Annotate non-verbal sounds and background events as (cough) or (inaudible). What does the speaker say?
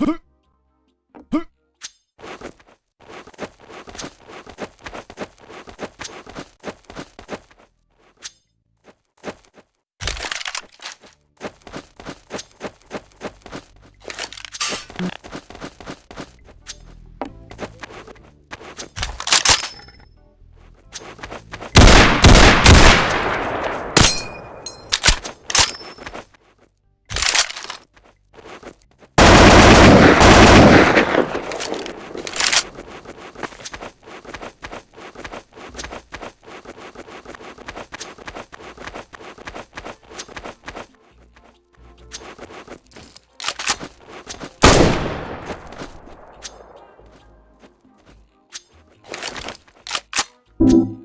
Huh? (laughs) you.